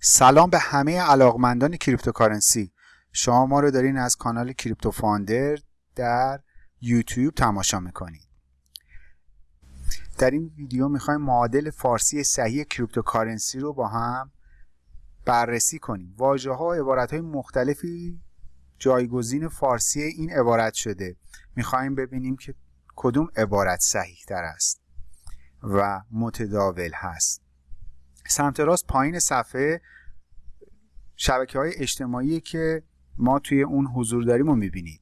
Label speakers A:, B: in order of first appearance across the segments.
A: سلام به همه علاقمندان cryptocurrency. شما ما رو دارین از کانال Crypto Founder در یوتیوب تماشا می‌کنید. در این ویدیو می‌خوایم معادل فارسی صحیح cryptocurrency رو با هم بررسی کنیم. واژه ها عبارت های مختلفی جایگزین فارسی این عبارت شده. می‌خوایم ببینیم که کدوم عبارت صحیح تر است و متداول هست. سمت راست پایین صفحه شبکه های اجتماعی که ما توی اون حضور داریم رو می‌بینید.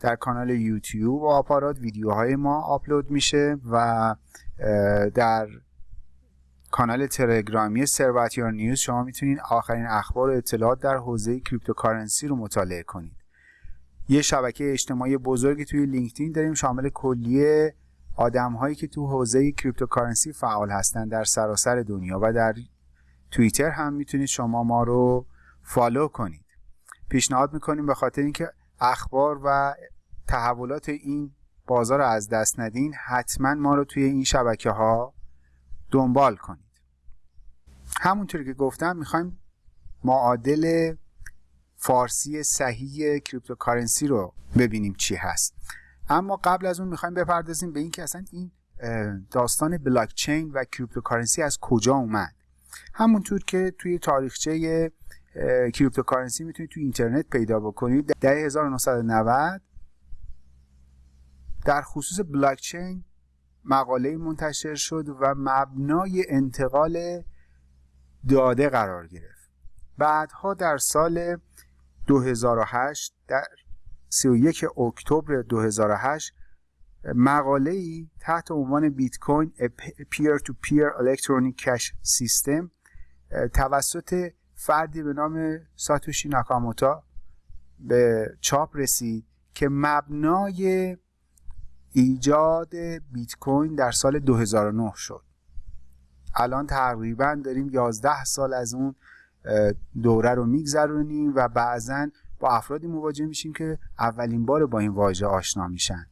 A: در کانال یوتیوب و آپارات ویدیوهای ما آپلود میشه و در کانال تلگرامی ثروتیار نیوز شما می‌تونید آخرین اخبار و اطلاعات در حوزه cryptocurrency رو مطالعه کنید. یه شبکه اجتماعی بزرگی توی لینکدین داریم شامل کلیه آدم هایی که تو حوزه cryptocurrency فعال هستن در سراسر دنیا و در توییتر هم می‌تونید شما ما رو follow کنید. پیشنهاد می‌کنیم به خاطر اینکه اخبار و تحولات این بازار رو از دست ندین حتما ما رو توی این شبکه ها دنبال کنید. همونطوری که گفتم می‌خوایم معادل فارسی صحیح cryptocurrency رو ببینیم چی هست. اما قبل از اون می‌خوایم بپردازیم به اینکه اصلا این داستان بلاک چین و cryptocurrency از کجا اومد؟ همونطور که توی تاریخچه cryptocurrency می‌تونید توی اینترنت پیدا بکنید. در 1990 در خصوص بلاک چین مقاله منتشر شد و مبنای انتقال داده قرار گرفت. بعدها در سال 2008 در 31 اکتبر 2008 مقاله ای تحت عنوان بیت کوین پیر تو پیر الکترونیک کش سیستم توسط فردی به نام ساتوشی ناکاموتا به چاپ رسید که مبنای ایجاد بیت کوین در سال 2009 شد. الان تقریبا داریم 11 سال از اون دوره رو میگذرونیم و بعضا با افرادی مواجه میشیم که اولین بار با این واژه آشنا میشن.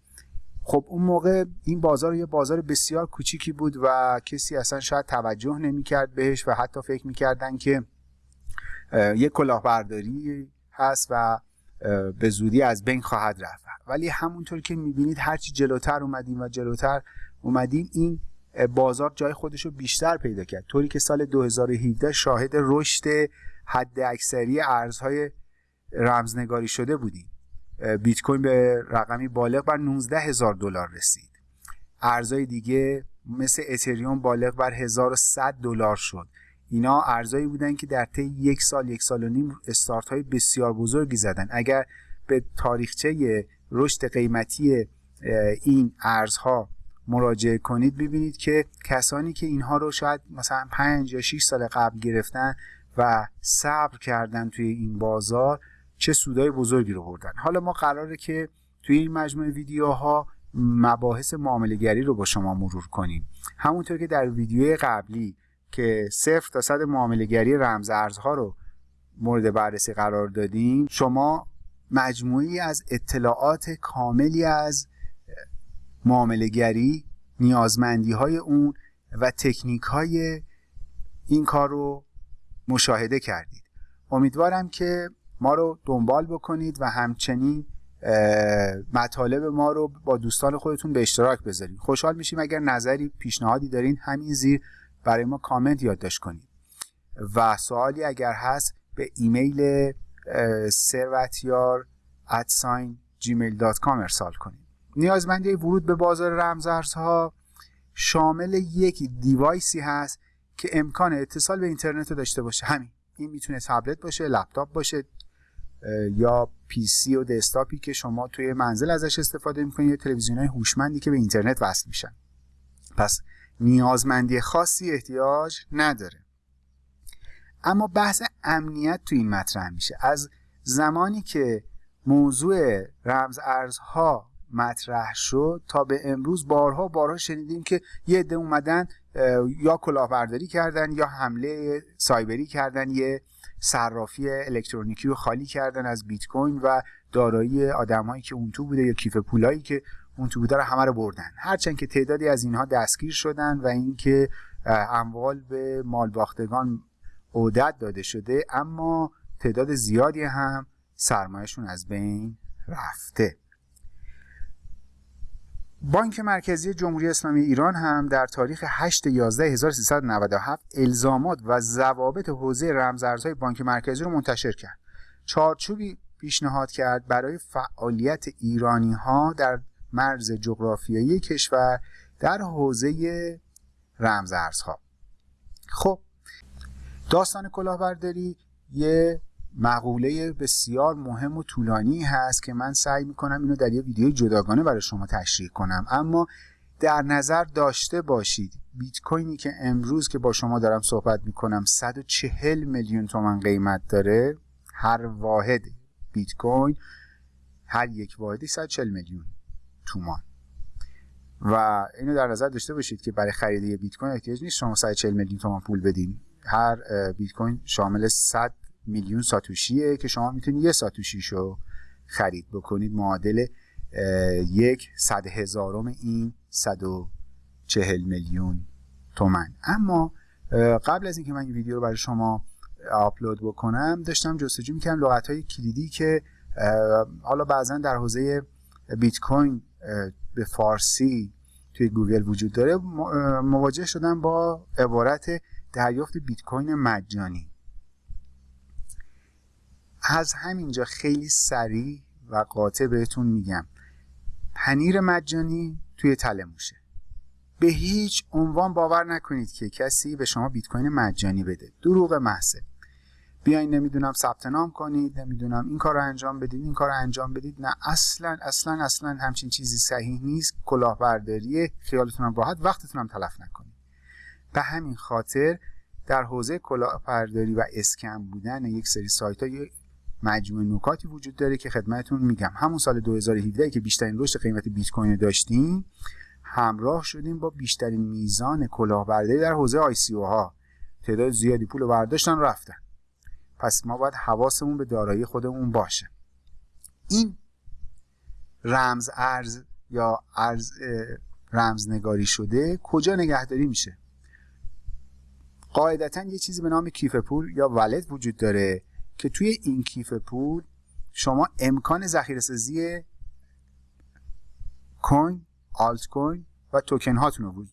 A: خب اون موقع این بازار یه بازار بسیار کوچیکی بود و کسی اصلا شاید توجه نمی‌کرد بهش و حتی فکر می‌کردن که یه کلاهبرداری هست و به زودی از بین خواهد رفت. ولی همونطور که می‌بینید هرچی جلوتر اومدیم و جلوتر اومدیم این بازار جای خودش رو بیشتر پیدا کرد. طوری که سال 2017 شاهد رشد حد اکثری ارزهای رمزنگاری شده بودیم. بیت کوین به رقمی بالغ بر 19 هزار دلار رسید. ارزهای دیگه مثل اتریوم بالغ بر 1100 دلار شد. اینا ارزایی بودن که در طی یک سال یک سال و نیم استارت های بسیار بزرگی زدن. اگر به تاریخچه رشد قیمتی این ارزها مراجعه کنید ببینید که کسانی که اینها رو شاید مثلا 5 یا 6 سال قبل گرفتن و صبر کردن توی این بازار چه سودای بزرگی رو بردن. حالا ما قراره که توی این مجموعه ویدیوها مباحث معامله رو با شما مرور کنیم. همونطور که در ویدیوی قبلی که صفر تا صد معامله گری رمز ارزها رو مورد بررسی قرار دادیم شما مجموعی از اطلاعات کاملی از معامله گری نیازمندی های اون و تکنیک های این کار رو مشاهده کردید. امیدوارم که ما رو دنبال بکنید و همچنین مطالب ما رو با دوستان خودتون به اشتراک بذارید. خوشحال میشیم اگر نظری پیشنهادی دارین همین زیر برای ما کامنت یادداشت کنید. و سوالی اگر هست به ایمیل ثروتیار ادساین gmail.com ارسال کنید. نیازمندی ورود به بازار رمزارزها. شامل یک device ی هست که امکان اتصال به اینترنت داشته باشه. همین. این می‌تونه تبلت باشه لپتاپ باشه. یا PC و desktop ی که شما توی منزل ازش استفاده می‌کنید یا تلویزیون های هوشمندی که به اینترنت وصل میشن. پس نیازمندی خاصی احتیاج نداره. اما بحث امنیت تو این مطرح میشه. از زمانی که موضوع رمز ارزها مطرح شد تا به امروز بارها بارها شنیدیم که یه عده اومدن یا کلاهبرداری کردن یا حمله سایبری کردن یه صرافی الکترونیکی رو خالی کردن از بیت کوین و دارایی آدمایی که اون تو بوده یا کیف پولایی که اون تو بوده رو همه رو بردن. هرچند که تعدادی از اینها دستگیر شدن و اینکه اموال به مالباختگان عدت داده شده اما تعداد زیادی هم سرمایهشون از بین رفته. بانک مرکزی جمهوری اسلامی ایران هم در تاریخ 8 11 1397 الزامات و ضوابط حوزه رمزارزهای بانک مرکزی رو منتشر کرد. چارچوبی پیشنهاد کرد برای فعالیت ایرانی ها در مرز جغرافیایی کشور در حوزه رمزارزها. خب داستان کلاهبرداری یه مقوله بسیار مهم و طولانی هست که من سعی می‌کنم اینو در یه ویدیو جداگانه برای شما تشریح کنم. اما در نظر داشته باشید بیت کوینی که امروز که با شما دارم صحبت می‌کنم 140 میلیون تومن قیمت داره. هر واحد بیت کوین هر یک واحدی 140 میلیون تومان. و اینو در نظر داشته باشید که برای خرید بیت کوین احتیاج نیست شما 140 میلیون تومان پول بدین. هر بیت کوین شامل 100 میلیون ساتوشیه که شما می‌تونید یه ساتوشیشو خرید بکنید. معادل یک صد هزارم این صد و چهل میلیون تومن اما قبل از اینکه من این ویدیو رو برای شما آپلود بکنم داشتم جستجو می‌کردم لغت های کلیدی که حالا بعضا در حوزه بیت کوین به فارسی توی گوگل وجود داره. مواجه شدم با عبارت دریافت بیت کوین مجانی. از همینجا خیلی سریع و قاطع بهتون میگم. پنیر مجانی توی تله موشه. به هیچ عنوان باور نکنید که کسی به شما بیت کوین مجانی بده. دروغ محضه. بیاین نمی‌دونم ثبت نام کنید نمی‌دونم این کار رو انجام بدید این کار رو انجام بدید. نه اصلا اصلا اصلا همچین چیزی صحیح نیست. کلاهبرداری خیالتون هم راحت وقتتون هم تلف نکنید. به همین خاطر در حوزه کلاهبرداری و اسکم بودن یک سری سایت ها مجموعه نکاتی وجود داره که خدمتتون میگم. همون سال 2017 که بیشترین رشد قیمت بیت کوین داشتیم همراه شدیم با بیشترین میزان کلاهبرداری در حوزه آی سی ها. تعداد زیادی پول برداشتن رفتن. پس ما باید حواسمون به دارایی خودمون باشه. این رمز ارز یا ارز رمز نگاری شده کجا نگهداری میشه؟ قاعدتا یه چیزی به نام کیف پول یا ولت وجود داره. که توی این کیف پول شما امکان ذخیره سازی کوین، آلت کوین و توکن هاتون رو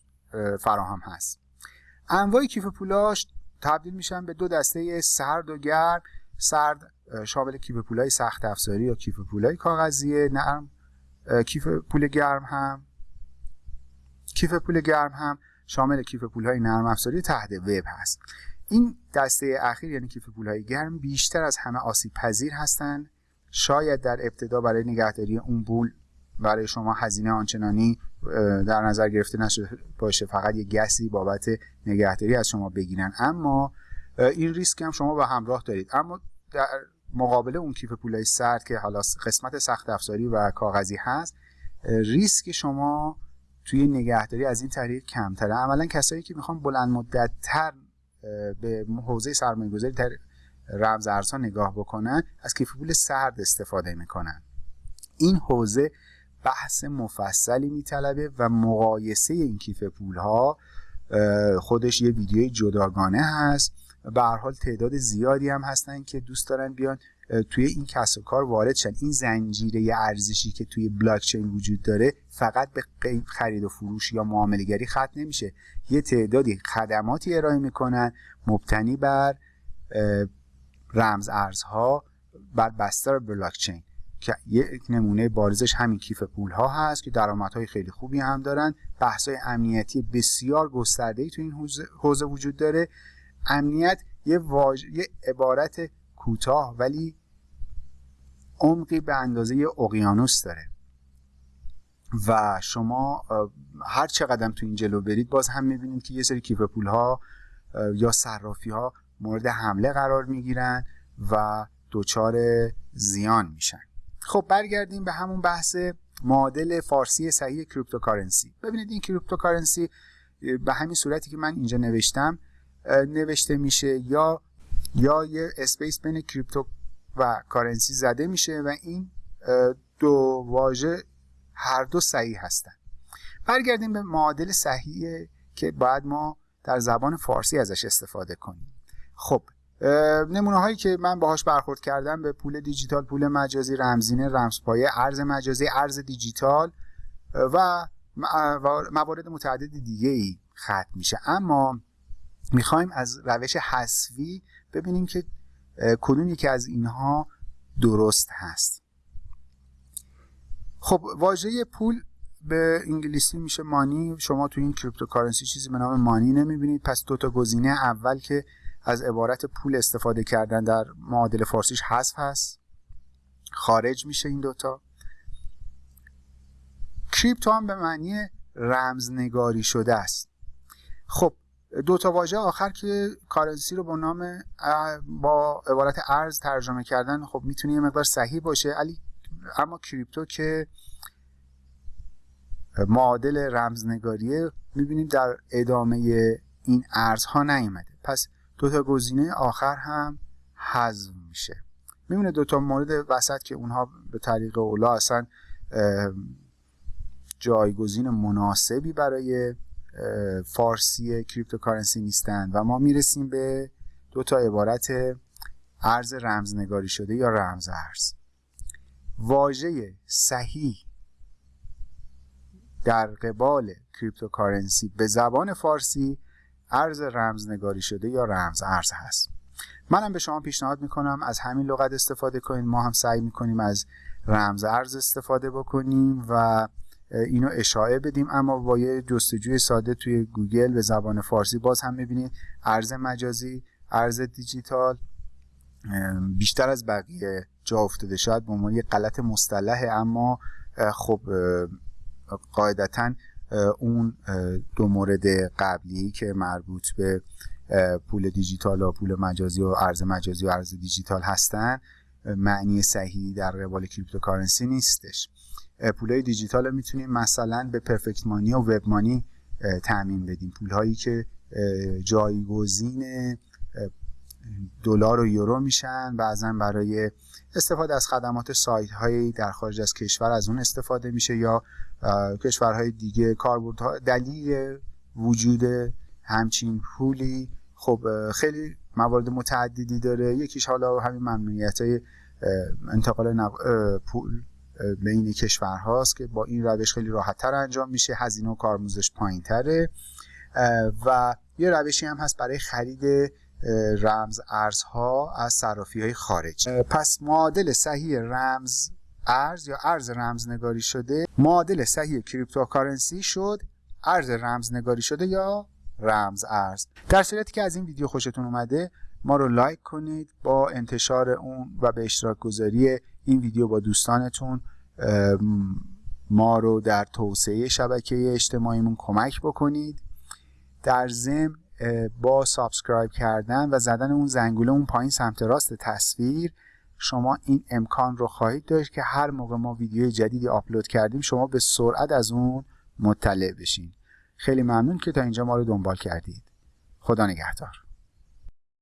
A: فراهم هست. انواع کیف پولاش تبدیل میشن به دو دسته سرد و گرم. سرد شامل کیف پولای سخت افزاری یا کیف پولای کاغذی نرم کیف پول گرم هم. کیف پول گرم هم شامل کیف پولهای نرم افزاری تحت وب هست. این دسته اخیر یعنی کیف پولهای گرم بیشتر از همه آسیب پذیر هستند شاید در ابتدا برای نگهداری اون پول برای شما هزینه آنچنانی در نظر گرفته نشده باشه. فقط یه گسی بابت نگهداری از شما بگیرن. اما این ریسک هم شما به همراه دارید. اما در مقابل اون کیف پولای سرد که حالا قسمت سخت افزاری و کاغذی هست ریسک شما توی نگهداری از این طریق کمتره. عملا کسایی که می‌خوان بلند مدت تر به حوزه سرمایه گذاری در رمز ارزها نگاه بکنن از کیف پول سرد استفاده می‌کنن. این حوزه بحث مفصلی میطلبه و مقایسه این کیف پول ها خودش یه ویدیوی جداگانه هست. به هر حال تعداد زیادی هم هستن که دوست دارن بیان. توی این کسب و کار وارد شن. این زنجیره ارزشی که توی بلاک چین وجود داره فقط به خرید و فروش یا معامله گری ختم نمیشه. یه تعدادی خدماتی ارائه می‌کنن مبتنی بر رمز ارزها بر بستر بلاک چین که یک نمونه بارزش همین کیف پول ها هست که درآمدهای خیلی خوبی هم دارن. بحث های امنیتی بسیار گسترده ای تو این حوزه وجود داره. امنیت یه, واج... یه عبارت کوتاه ولی عمقی به اندازه اقیانوس داره. و شما هر چقدر تو این جلو برید باز هم می‌بینید که یه سری کیف پول ها یا صرافی ها مورد حمله قرار می‌گیرن و دچار زیان میشن. خب برگردیم به همون بحث معادل فارسی صحیح cryptocurrency. ببینید این cryptocurrency به همین صورتی که من اینجا نوشتم نوشته میشه یا یا یه space بین crypto و currency زده میشه و این دو واژه هر دو صحیح هستن. برگردیم به معادل صحیح که باید ما در زبان فارسی ازش استفاده کنیم. خب نمونه هایی که من باهاش برخورد کردم به پول دیجیتال پول مجازی رمزینه رمزپایه ارز مجازی ارز دیجیتال و موارد متعدد دیگه ای ختم میشه. اما می‌خوایم از روش حسوی ببینیم که کدوم یکی از اینها درست هست؟ خب واژه پول به انگلیسی میشه money. شما تو این cryptocurrency چیزی به نام money نمی‌بینید. پس دو تا گزینه. اول که از عبارت پول استفاده کردن در معادل فارسیش حذف هست. خارج میشه این دوتا crypto هم به معنی رمزنگاری شده است. خب دو تا واژه آخر که currency رو با نام با عبارت ارز ترجمه کردن خب می‌تونه یه مقدار صحیح باشه. علی اما crypto که معادل رمزنگاریه می‌بینیم در ادامه این ارزها نیومده. پس دو تا گزینه آخر هم حذف میشه. میمونه دو تا مورد وسط که اونها به طریق اولا اصلا جایگزین مناسبی برای فارسی cryptocurrency نیستند و ما می‌رسیم به دو تا عبارت ارز رمزنگاری شده یا رمز ارز. واژه صحیح در قبال cryptocurrency به زبان فارسی ارز رمزنگاری شده یا رمز ارز هست. منم به شما پیشنهاد می‌کنم از همین لغت استفاده کنید ما هم سعی می‌کنیم از رمز ارز استفاده بکنیم و اینو اشاعه بدیم. اما با یه جستجوی ساده توی گوگل به زبان فارسی باز هم می‌بینید ارز مجازی ارز دیجیتال بیشتر از بقیه جا افتاده. شاید به عنوان یه غلط مصطلحه اما خب قاعدتا اون دو مورد قبلی که مربوط به پول دیجیتال و پول مجازی و ارز مجازی و ارز دیجیتال هستن معنی صحیح در قبال cryptocurrency نیستش. پولای دیجیتال رو می‌تونیم مثلا به Perfect Money و WebMoney تامین بدیم. پول هایی که جایگزین دلار و یورو میشن بعضا برای استفاده از خدمات سایت هایی در خارج از کشور از اون استفاده میشه یا کشورهای دیگه. کاربردها دلیل وجود همچین پولی خب خیلی موارد متعددی داره. یکیش حالا همین ممنوعیت های انتقال پول. بین کشورهاست که با این روش خیلی راحتتر انجام میشه. هزینه و کارمزدش پایین تره و یه روشی هم هست برای خرید رمز ارزها از صرافی های خارج پس معادل صحیح رمز ارز یا ارز رمزنگاری شده؟ معادل صحیح cryptocurrency شد ارز رمزنگاری شده یا رمز ارز؟ در صورتی که از این ویدیو خوشتون اومده ما رو لایک کنید با انتشار اون و به اشتراک گذاری این ویدیو با دوستانتون. ما رو در توسعه شبکه اجتماعیمون کمک بکنید. در ضمن با subscribe کردن و زدن اون زنگوله اون پایین سمت راست تصویر شما این امکان رو خواهید داشت که هر موقع ما ویدیو جدیدی آپلود کردیم شما به سرعت از اون مطلع بشین. خیلی ممنون که تا اینجا ما رو دنبال کردید. خدا نگهدار.